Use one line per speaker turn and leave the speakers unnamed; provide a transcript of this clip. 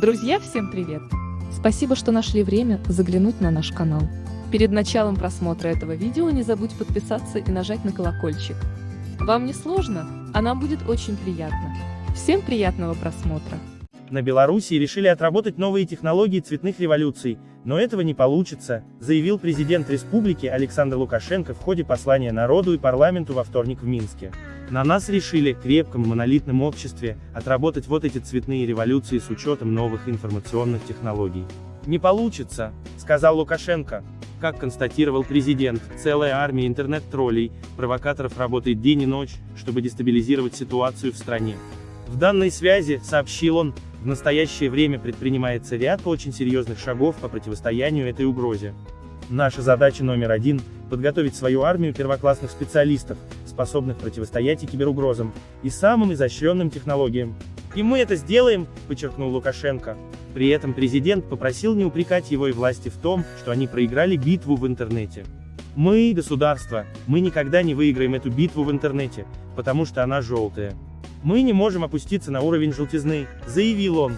Друзья, всем привет! Спасибо, что нашли время заглянуть на наш канал. Перед началом просмотра этого видео не забудь подписаться и нажать на колокольчик. Вам не сложно, а нам будет очень приятно. Всем приятного просмотра!
На Белоруссии решили отработать новые технологии цветных революций, но этого не получится, заявил президент республики Александр Лукашенко в ходе послания народу и парламенту во вторник в Минске. На нас решили, крепком монолитном обществе, отработать вот эти цветные революции с учетом новых информационных технологий. Не получится, сказал Лукашенко. Как констатировал президент, целая армия интернет-троллей, провокаторов работает день и ночь, чтобы дестабилизировать ситуацию в стране. В данной связи, сообщил он, в настоящее время предпринимается ряд очень серьезных шагов по противостоянию этой угрозе. Наша задача номер один – подготовить свою армию первоклассных специалистов, способных противостоять и киберугрозам, и самым изощренным технологиям. И мы это сделаем, подчеркнул Лукашенко. При этом президент попросил не упрекать его и власти в том, что они проиграли битву в интернете. Мы, государство, мы никогда не выиграем эту битву в интернете, потому что она желтая. Мы не можем опуститься на уровень желтизны, заявил он.